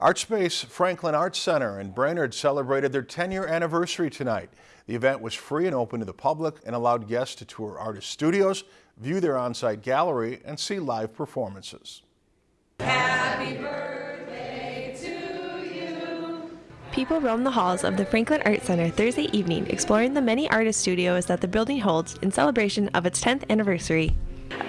ArtSpace Franklin Arts Center in Brainerd celebrated their 10-year anniversary tonight. The event was free and open to the public and allowed guests to tour artist studios, view their on-site gallery, and see live performances. Happy birthday to you. People roamed the halls of the Franklin Art Center Thursday evening exploring the many artist studios that the building holds in celebration of its 10th anniversary.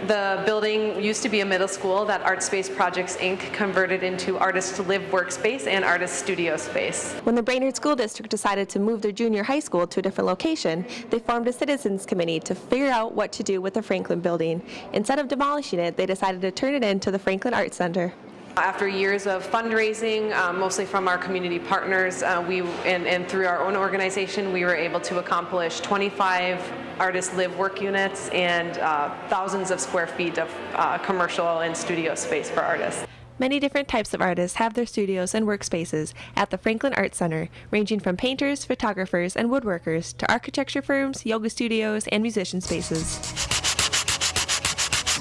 The building used to be a middle school that ArtSpace Projects Inc. converted into Artist Live Workspace and Artist Studio Space. When the Brainerd School District decided to move their junior high school to a different location, they formed a citizens committee to figure out what to do with the Franklin building. Instead of demolishing it, they decided to turn it into the Franklin Art Center. After years of fundraising, um, mostly from our community partners, uh, we and, and, through our own organization, we were able to accomplish 25 artist live work units and uh, thousands of square feet of uh, commercial and studio space for artists. Many different types of artists have their studios and workspaces at the Franklin Art Center, ranging from painters, photographers, and woodworkers to architecture firms, yoga studios, and musician spaces.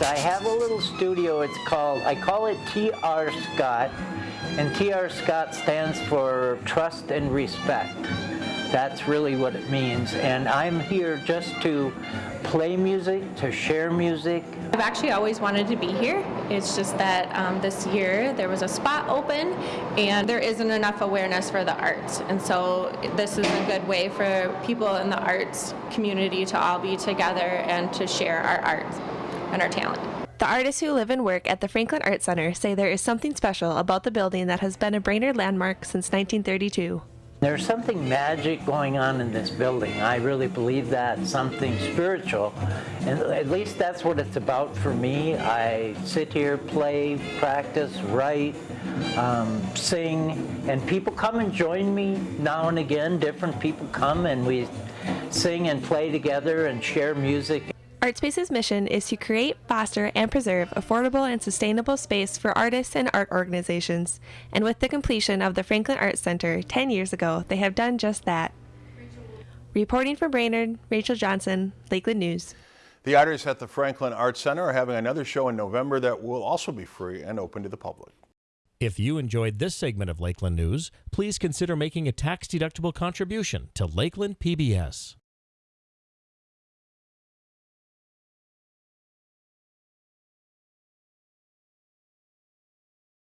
I have a little studio. It's called, I call it TR Scott. And TR Scott stands for Trust and Respect. That's really what it means. And I'm here just to play music, to share music. I've actually always wanted to be here. It's just that um, this year there was a spot open and there isn't enough awareness for the arts. And so this is a good way for people in the arts community to all be together and to share our art and our talent. The artists who live and work at the Franklin Art Center say there is something special about the building that has been a Brainerd landmark since 1932. There's something magic going on in this building. I really believe that, something spiritual. And at least that's what it's about for me. I sit here, play, practice, write, um, sing, and people come and join me now and again. Different people come and we sing and play together and share music. ArtSpace's mission is to create, foster, and preserve affordable and sustainable space for artists and art organizations. And with the completion of the Franklin Art Center 10 years ago, they have done just that. Reporting from Brainerd, Rachel Johnson, Lakeland News. The artists at the Franklin Art Center are having another show in November that will also be free and open to the public. If you enjoyed this segment of Lakeland News, please consider making a tax-deductible contribution to Lakeland PBS.